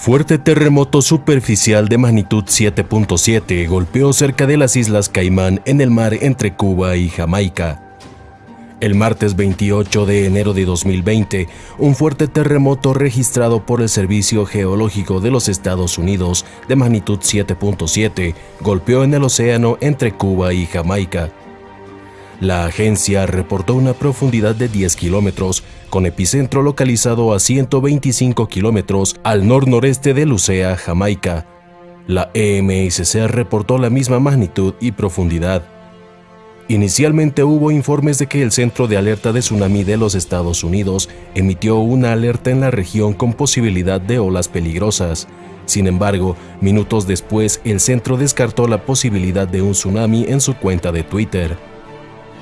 fuerte terremoto superficial de magnitud 7.7 golpeó cerca de las Islas Caimán en el mar entre Cuba y Jamaica. El martes 28 de enero de 2020, un fuerte terremoto registrado por el Servicio Geológico de los Estados Unidos de magnitud 7.7 golpeó en el océano entre Cuba y Jamaica. La agencia reportó una profundidad de 10 kilómetros, con epicentro localizado a 125 kilómetros al nor-noreste de Lucea, Jamaica. La EMSC reportó la misma magnitud y profundidad. Inicialmente hubo informes de que el Centro de Alerta de Tsunami de los Estados Unidos emitió una alerta en la región con posibilidad de olas peligrosas. Sin embargo, minutos después el centro descartó la posibilidad de un tsunami en su cuenta de Twitter.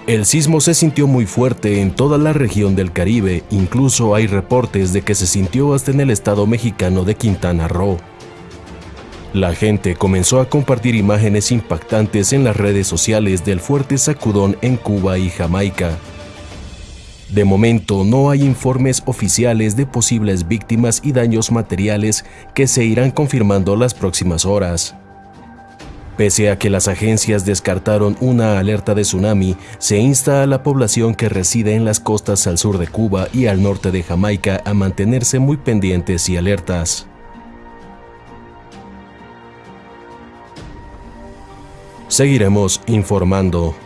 El sismo se sintió muy fuerte en toda la región del Caribe, incluso hay reportes de que se sintió hasta en el estado mexicano de Quintana Roo. La gente comenzó a compartir imágenes impactantes en las redes sociales del fuerte sacudón en Cuba y Jamaica. De momento no hay informes oficiales de posibles víctimas y daños materiales que se irán confirmando las próximas horas. Pese a que las agencias descartaron una alerta de tsunami, se insta a la población que reside en las costas al sur de Cuba y al norte de Jamaica a mantenerse muy pendientes y alertas. Seguiremos informando.